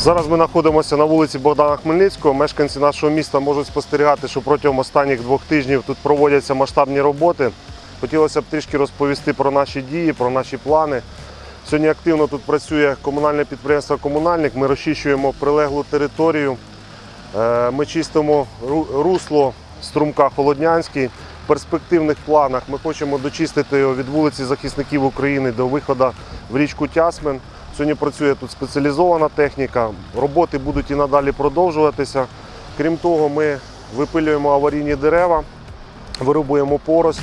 Зараз ми знаходимося на вулиці Богдана Хмельницького. Мешканці нашого міста можуть спостерігати, що протягом останніх двох тижнів тут проводяться масштабні роботи. Хотілося б трішки розповісти про наші дії, про наші плани. Сьогодні активно тут працює комунальне підприємство Комунальник. Ми розчищуємо прилеглу територію. Е, Ми чистимо русло струмка Холоднянський. В перспективних планах ми хочемо дочистити його від вулиці захисників України до виходу в річку Тясмин. Сьогодні працює тут спеціалізована техніка. Роботи будуть і надалі продовжуватися. Крім того, ми випилюємо аварійні дерева, вирубуємо порость.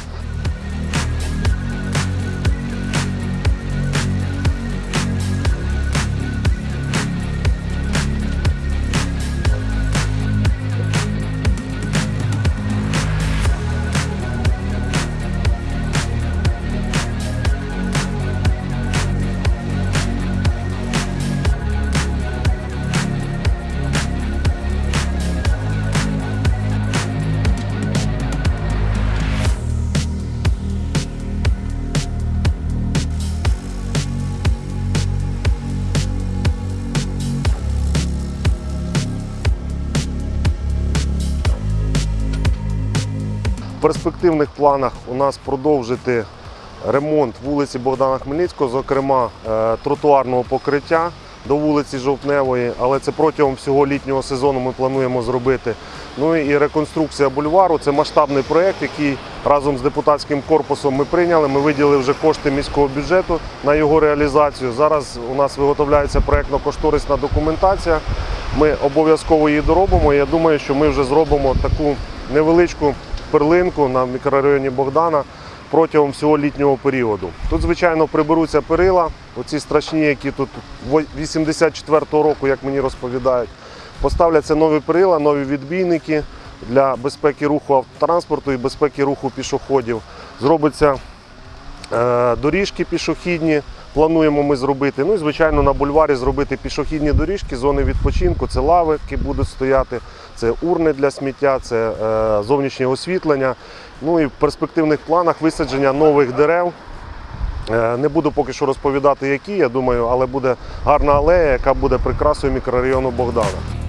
Перспективних планах у нас продовжити ремонт вулиці Богдана Хмельницького, зокрема е, тротуарного покриття до вулиці Жовтневої, але це протягом всього літнього сезону ми плануємо зробити. Ну і реконструкція бульвару це масштабний проєкт, який разом з депутатським корпусом ми прийняли. Ми виділили вже кошти міського бюджету на його реалізацію. Зараз у нас виготовляється проєктно-кошторисна документація. Ми обов'язково її доробимо. Я думаю, що ми вже зробимо таку невеличку перлинку на мікрорайоні Богдана протягом всього літнього періоду. Тут, звичайно, приберуться перила, оці страшні, які тут 84-го року, як мені розповідають. Поставляться нові перила, нові відбійники для безпеки руху автотранспорту і безпеки руху пішоходів. Зробиться Е, Доріжки пішохідні плануємо ми зробити. Ну і звичайно на бульварі зробити пішохідні доріжки, зони відпочинку, це лави, які будуть стояти, це урни для сміття, це е, зовнішнє освітлення. Ну і в перспективних планах висадження нових дерев. Е, Не буду поки що розповідати, які, я думаю, але буде гарна алея, яка буде прикрасою мікрорайону Богдана.